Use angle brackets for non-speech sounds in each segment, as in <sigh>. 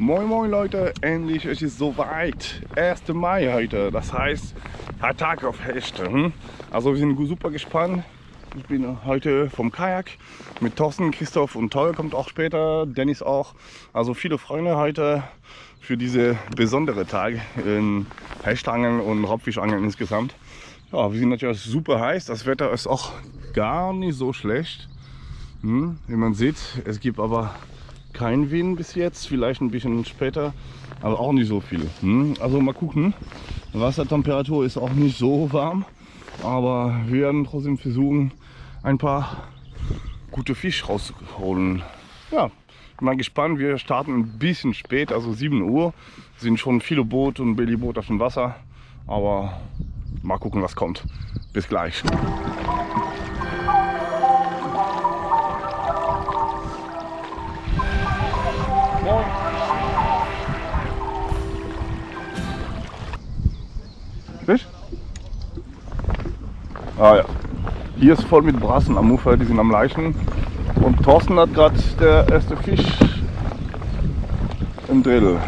Moin Moin Leute, endlich ist es soweit. 1. Mai heute, das heißt Tag auf Hechte. Hm? Also wir sind super gespannt. Ich bin heute vom Kajak mit Thorsten, Christoph und Toll kommt auch später, Dennis auch. Also viele Freunde heute für diese besondere Tag in Hechtangeln und Raubfischangeln insgesamt. Ja, wir sind natürlich super heiß, das Wetter ist auch gar nicht so schlecht. Hm? Wie man sieht, es gibt aber kein Wind bis jetzt, vielleicht ein bisschen später, aber auch nicht so viel. Hm? Also mal gucken. Wassertemperatur ist auch nicht so warm, aber wir werden trotzdem versuchen, ein paar gute Fische rauszuholen. Ja, mal gespannt. Wir starten ein bisschen spät, also 7 Uhr. Sind schon viele Boote und Billyboote auf dem Wasser, aber mal gucken, was kommt. Bis gleich. Fisch? Ah ja. Hier ist voll mit Brassen am Ufer, die sind am Leichen. Und Thorsten hat gerade der erste Fisch im Drill.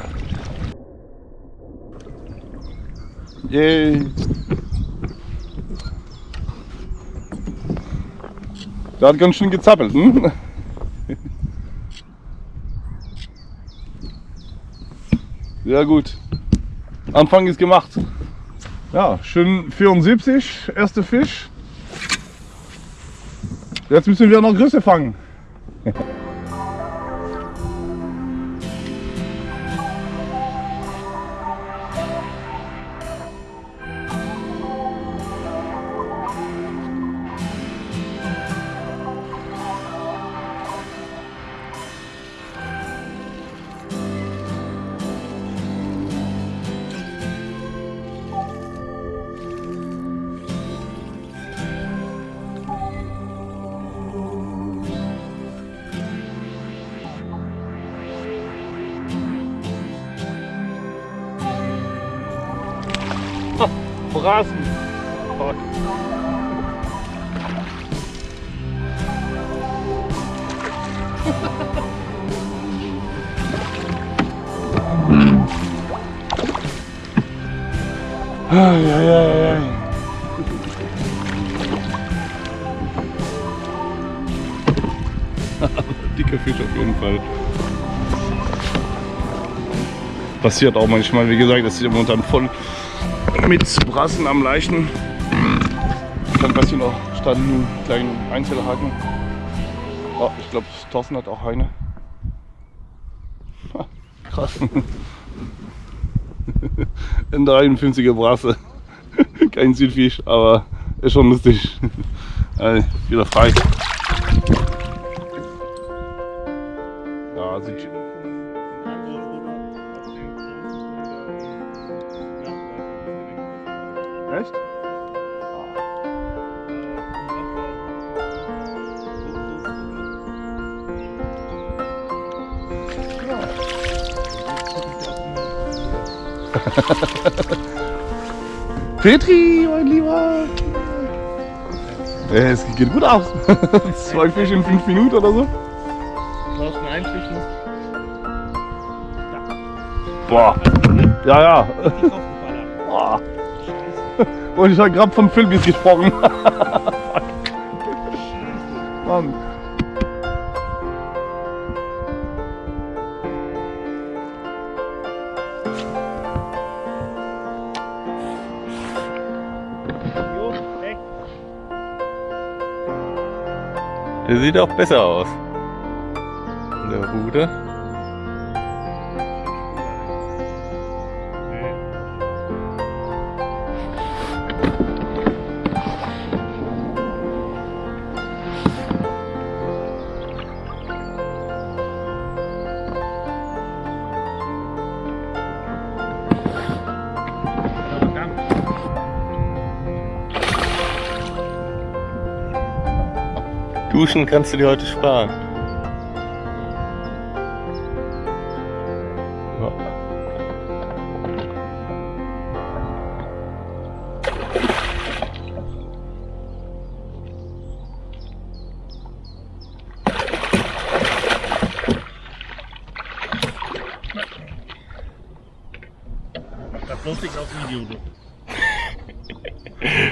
Yay! Der hat ganz schön gezappelt, hm? <laughs> Sehr gut. Anfang ist gemacht. Ja, schön 74, erste Fisch. Jetzt müssen wir noch Größe fangen. <laughs> Brassen. Fuck. <laughs> Ai, ai, ai. Dicker Fisch auf jeden Fall. Passiert auch manchmal, wie gesagt, das ist momentan voll mit Brassen am Leichen. Dann passieren auch statt einen kleinen Einzelhaken. Oh, ich glaube, Thorsten hat auch eine. Krass. <laughs> Ein 53er Brasse. <laughs> Kein Südfisch, aber ist schon lustig. Also, wieder frei. <laughs> Petri, mein Lieber! Es geht gut aus. <laughs> Zwei Fische in fünf Minuten oder so. Brauchst du einen Fisch noch? Boah. Ja, ja. Boah. <laughs> Und ich habe gerade von Filmis gesprochen. Sieht auch besser aus. Duschen kannst du dir heute sparen. Das bloß nicht auf Video, du. <laughs>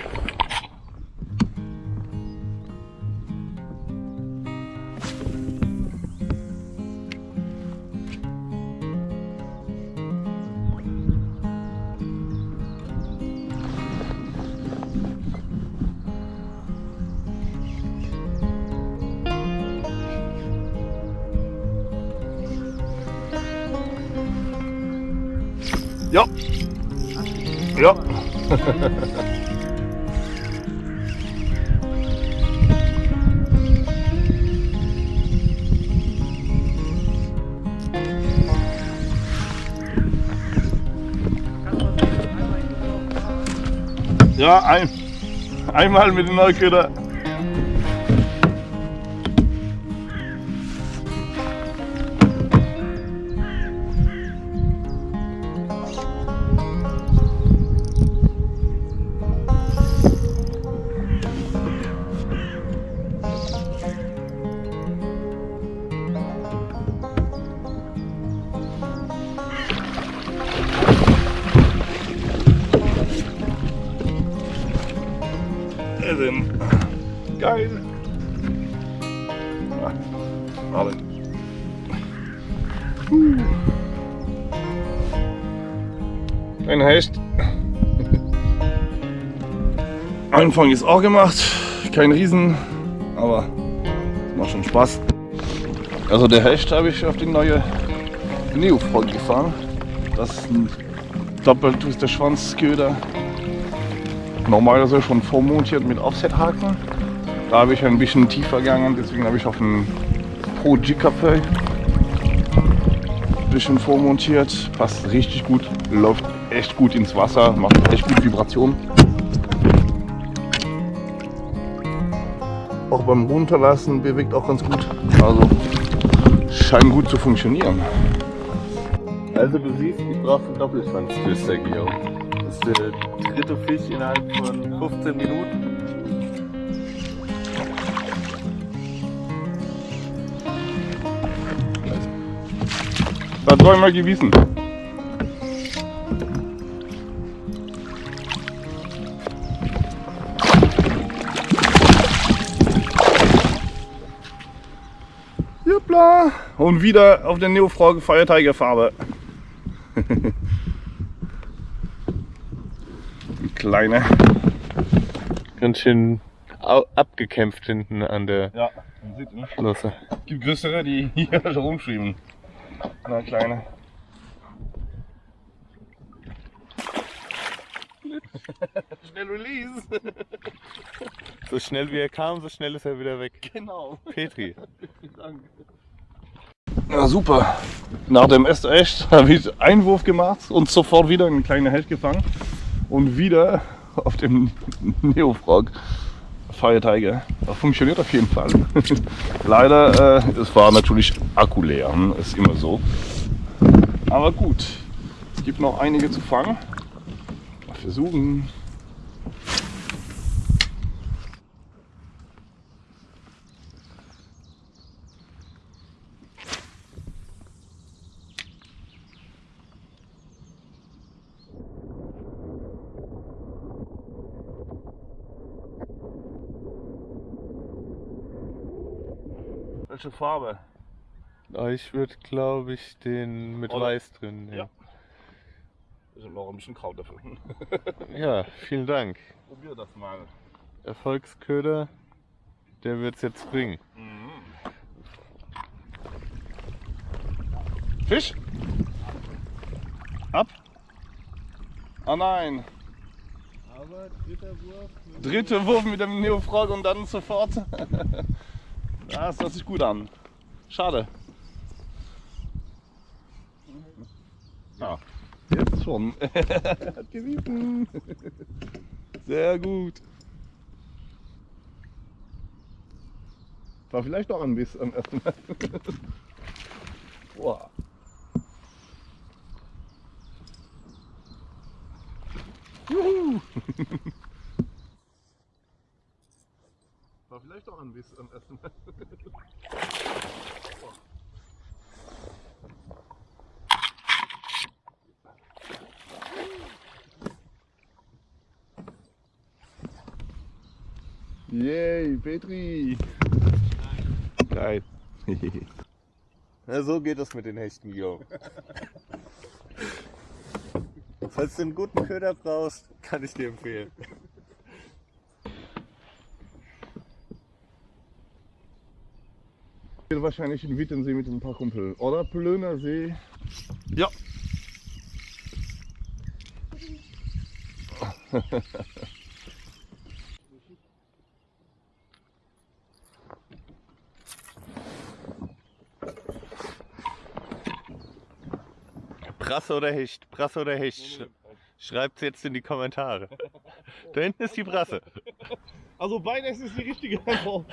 Ja, ein, einmal mit den Neuköder. Ja, warte. Ein Hecht. Anfang ist auch gemacht. Kein Riesen, aber macht schon Spaß. Also der Hecht habe ich auf die neue Neofrog gefahren. Das ist ein doppeltwister Schwanzköder normalerweise schon vormontiert mit Offset-Haken. Da habe ich ein bisschen tiefer gegangen, deswegen habe ich auf einen Pro G-Café ein bisschen vormontiert. Passt richtig gut, läuft echt gut ins Wasser, macht echt gut Vibration. Auch beim Runterlassen bewegt auch ganz gut. Also scheint gut zu funktionieren. Also du siehst, ich brauche einen Doppelschwanztwister, Guillaume. Das ist der dritte Fisch innerhalb von 15 Minuten. Das war mal gewiesen. Juppla! Und wieder auf der Neofrog Feierteigerfarbe. <laughs> Die Kleine. Ganz schön abgekämpft hinten an der Ja, man sieht, ne? Flosse. gibt größere, die hier <laughs> schon rumschwimmen. Na, kleine. <laughs> Schnell Release. So schnell wie er kam, so schnell ist er wieder weg. Genau. Petri. Ja, super. Nach dem ersten Echt habe ich Einwurf gemacht und sofort wieder einen kleinen Hecht gefangen. Und wieder auf dem <laughs> Neofrog Tiger. Das funktioniert auf jeden Fall. <laughs> Leider, äh, es war natürlich Akku leer. hm, Ist immer so. Aber gut. Es gibt noch einige zu fangen. Mal versuchen. Welche Farbe? Ah, Ich würde, glaube ich, den mit Oder- Weiß drin nehmen. Ja. Ich habe noch ein bisschen Kraut dafür. <laughs> Ja, vielen Dank. Probier das mal. Erfolgsköder, der wird es jetzt bringen. Fisch? Ab? Ah nein. Aber dritter Wurf. mit- Dritte Wurf mit dem Neofrog und dann sofort. <laughs> Ah, ja, das hört sich gut an. Schade. Ja, jetzt schon. <laughs> Hat gewiesen. Sehr gut. War vielleicht auch ein Biss am ersten Mal. Boah. Juhu! <laughs> fahren bis am ersten Mal. Yay, Petri! Geil. Ja, so geht es mit den Hechten, Guillaume. <laughs> Falls du einen guten Köder brauchst, kann ich dir empfehlen. Hier wahrscheinlich in Wittensee mit ein paar Kumpel. Oder Plöner See. Ja. Brasse oder Hecht? Brasse oder Hecht? Schreibt's jetzt in die Kommentare. Da hinten ist die Brasse. Also beides ist die richtige Antwort.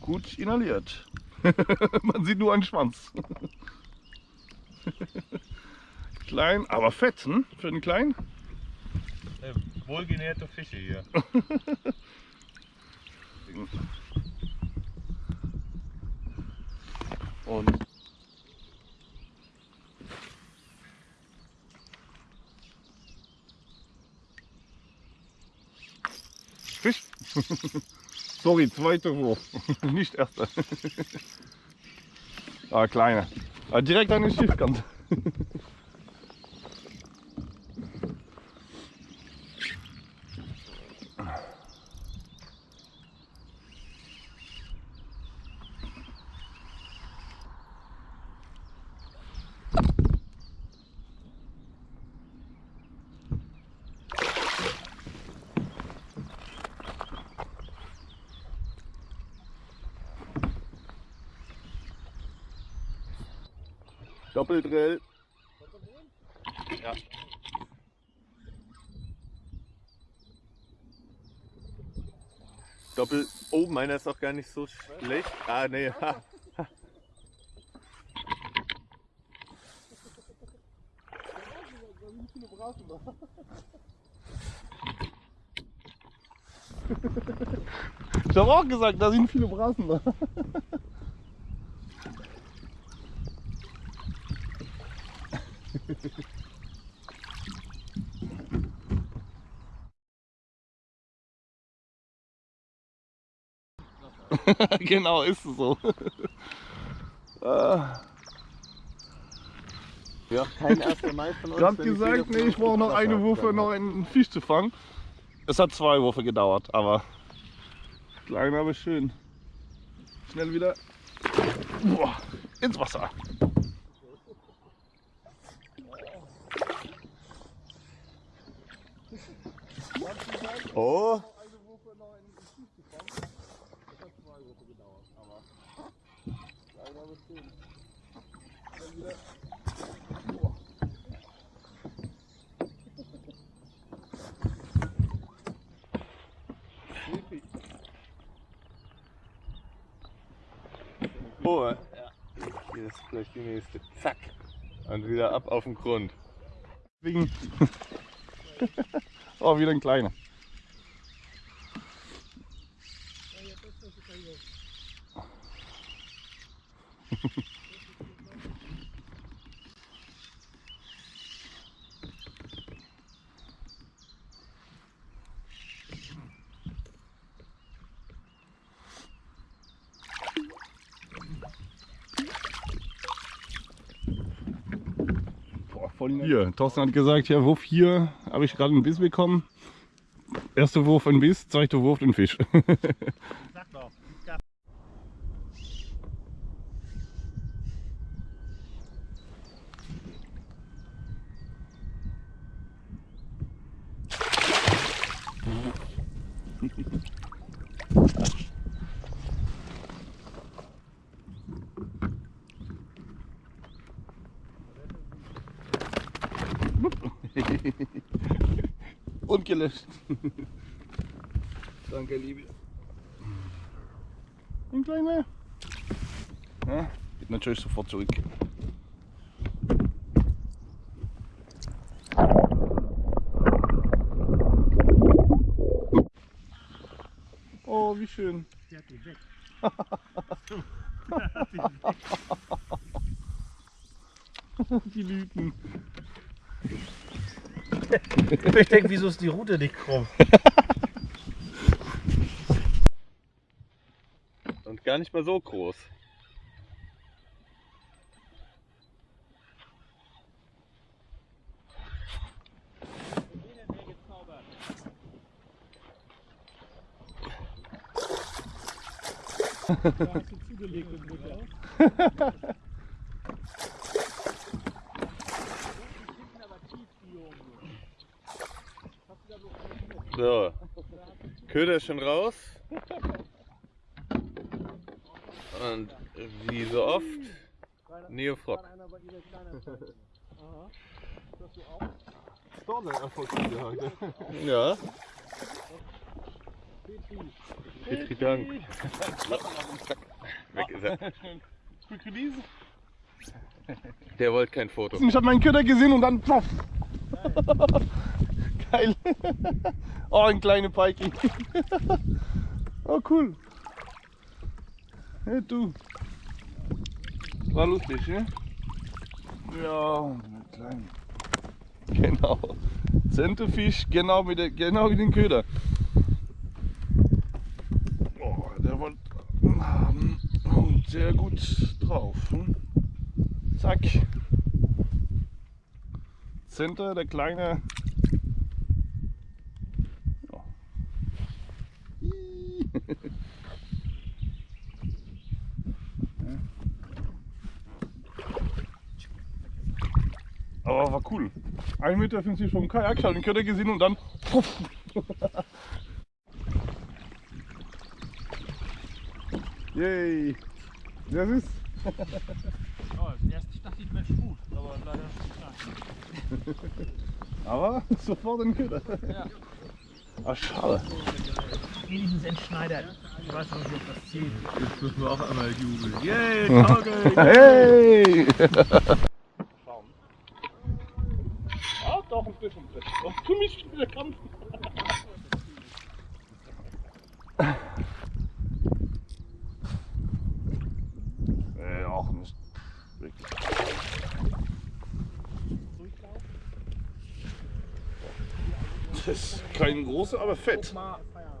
Gut inhaliert. <laughs> Man sieht nur einen Schwanz. <laughs> Klein, aber fett, hm? Für einen kleinen? Wohlgenährte Fische hier. <laughs> Und Fisch. Sorry, zweiter Wurf, nicht erster. ah, kleiner. Ah, direkt an den Schiffkant. <laughs> Doppeldrill. Ja. Doppel. Oh, meiner ist auch gar nicht so schlecht. Ah, nee. Ich habe auch gesagt, da sind viele Brassen da. <laughs> <laughs> genau, ist es so. <laughs> Ah, Ja, kein <laughs> erster Mai von uns. Gerade wenn gesagt, nee, ich brauche noch eine Wurfe, noch einen Fisch zu fangen. Es hat zwei Würfe gedauert, aber klein, aber schön. Schnell wieder Boah, ins Wasser. Oh, oh. Ja. Hier ist vielleicht die nächste. Zack. Und wieder ab auf den Grund. <laughs> Oh, wieder ein kleiner. Boah, voll nett. Hier, Thorsten hat gesagt, ja, Wurf hier habe ich gerade einen Biss bekommen. Erster Wurf ein Biss, zweiter Wurf ein Fisch. <laughs> und gelöscht. <laughs> Danke, Liebe. Nimm gleich mehr. Ja, geht natürlich sofort zurück. Oh, wie schön. Der hat ihn <laughs> weg. die Lüten. Ich denke, wieso ist die Route nicht krumm? Und gar nicht mal so groß. Da hast du zugelegt <laughs> im Butter. So. Köder ist schon raus. Und wie so oft, Neofrog. Ja. Petri Dank. Weg ist er. Quick Release. Der wollte kein Foto. Ich habe meinen Köder gesehen und dann ploff. Geil. <laughs> Oh, ein kleiner Peiki. <laughs> Oh, cool. Hey, du. War lustig, ne? Ja, ein klein. Genau. Centerfisch, genau wie, der, genau wie den Köder. Oh, der war ähm, sehr gut drauf. Hm? Zack. Center, der kleine. <laughs> Aber war cool. 1,50 Meter vom Kajak, ich habe den Köder gesehen und dann. Puff. <laughs> Yay! Das ist. <laughs> Ja, erst dachte ich, Mensch, gut, aber leider nicht. Aber sofort ein Köder. Ja. Ach, schade. Wenigstens entschneidert. Ich weiß noch nicht, ob das zählt. Jetzt müssen wir auch einmal jubeln. Yay, <laughs> Tauge! Hey! Ah, doch ein bisschen. Oh, für mich wieder Kampf. Äh, auch nicht. Wirklich. Das ist kein großer, aber fett.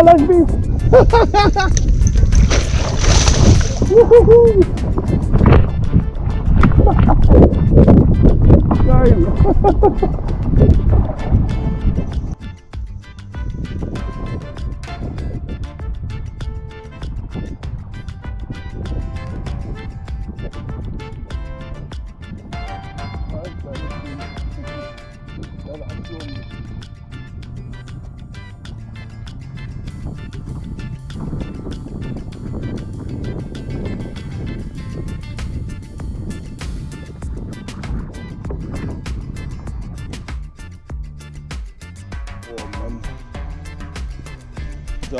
Oh, lass mich! Juhu. Geil!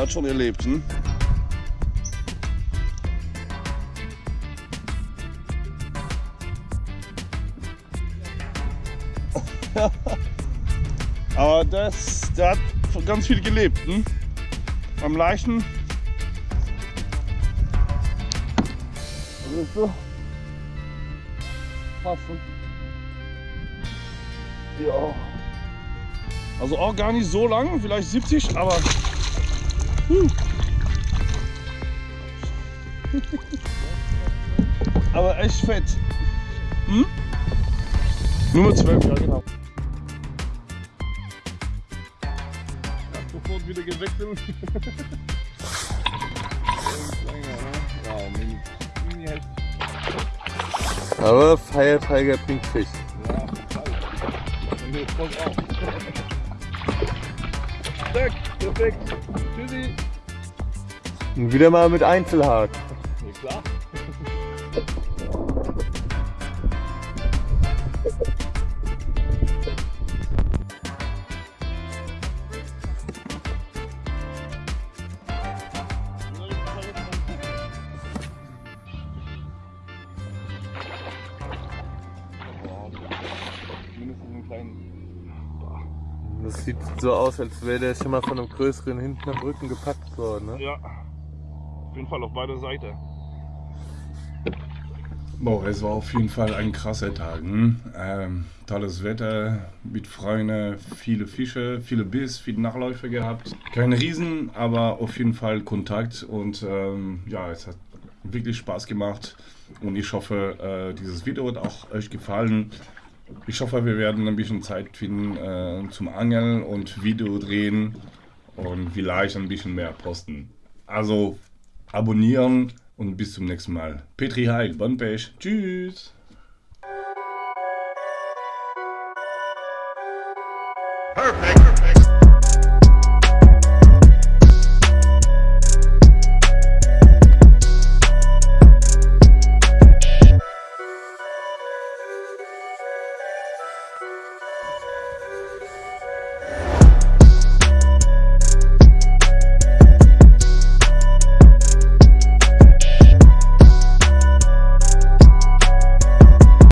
Der hat schon erlebt, hm? <laughs> Aber das, der hat ganz viel gelebt, hm? Am Leichen. Das ist so. Passen. Ja. Also auch gar nicht so lang, vielleicht 70, aber. Huh. aber echt fett. Hm? Nummer 12, ja genau. Sofort wieder gewechselt. <laughs> Aber Feiertiger bringt Fisch. Zack, perfekt. Tschüssi. Und wieder mal mit Einzelhaken. Ja, klar. Sieht so aus, als wäre der schon mal von einem größeren hinten am Rücken gepackt worden. Ne? Ja, auf jeden Fall auf beider Seiten. Boah, es war auf jeden Fall ein krasser Tag. Hm? Ähm, tolles Wetter, mit Freunden, viele Fische, viele Biss, viele Nachläufe gehabt. Kein Riesen, aber auf jeden Fall Kontakt und ähm, ja, es hat wirklich Spaß gemacht und ich hoffe, äh, dieses Video hat auch euch gefallen. Ich hoffe, wir werden ein bisschen Zeit finden äh, zum Angeln und Video drehen und vielleicht ein bisschen mehr posten. Also abonnieren und bis zum nächsten Mal. Petri Heil, Bon Pech. Tschüss. Perfect.